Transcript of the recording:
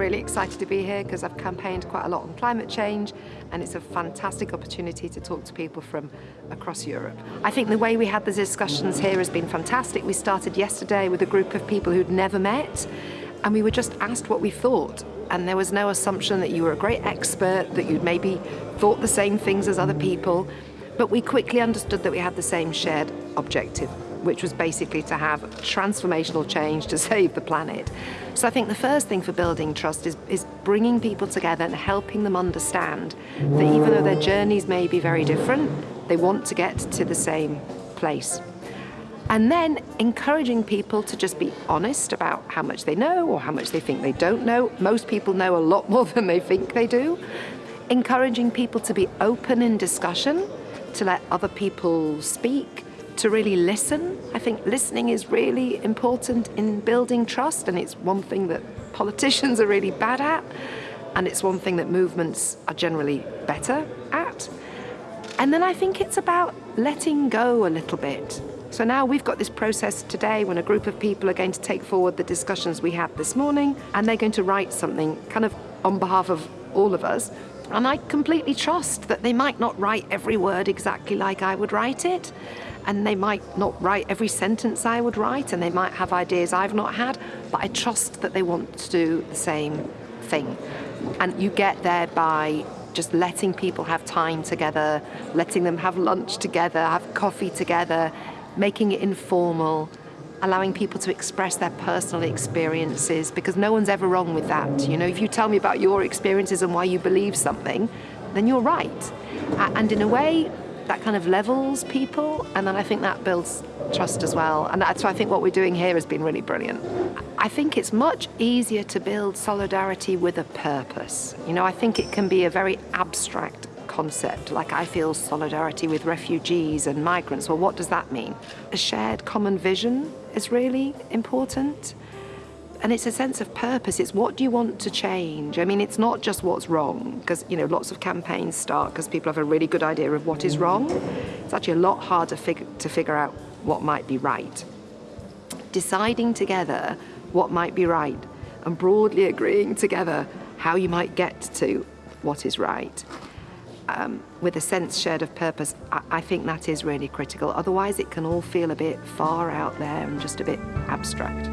really excited to be here because I've campaigned quite a lot on climate change and it's a fantastic opportunity to talk to people from across Europe. I think the way we had the discussions here has been fantastic. We started yesterday with a group of people who'd never met and we were just asked what we thought and there was no assumption that you were a great expert, that you'd maybe thought the same things as other people, but we quickly understood that we had the same shared objective which was basically to have transformational change to save the planet. So I think the first thing for building trust is, is bringing people together and helping them understand that even though their journeys may be very different, they want to get to the same place. And then encouraging people to just be honest about how much they know or how much they think they don't know. Most people know a lot more than they think they do. Encouraging people to be open in discussion, to let other people speak, to really listen. I think listening is really important in building trust and it's one thing that politicians are really bad at and it's one thing that movements are generally better at. And then I think it's about letting go a little bit. So now we've got this process today when a group of people are going to take forward the discussions we had this morning and they're going to write something kind of on behalf of all of us. And I completely trust that they might not write every word exactly like I would write it and they might not write every sentence I would write and they might have ideas I've not had, but I trust that they want to do the same thing. And you get there by just letting people have time together, letting them have lunch together, have coffee together, making it informal, allowing people to express their personal experiences because no one's ever wrong with that. You know, if you tell me about your experiences and why you believe something, then you're right. And in a way, that kind of levels people and then I think that builds trust as well and that's why I think what we're doing here has been really brilliant. I think it's much easier to build solidarity with a purpose. You know, I think it can be a very abstract concept, like I feel solidarity with refugees and migrants. Well, what does that mean? A shared common vision is really important and it's a sense of purpose. It's what do you want to change? I mean, it's not just what's wrong, because, you know, lots of campaigns start because people have a really good idea of what is wrong. It's actually a lot harder fig to figure out what might be right. Deciding together what might be right and broadly agreeing together how you might get to what is right um, with a sense shared of purpose, I, I think that is really critical. Otherwise, it can all feel a bit far out there and just a bit abstract.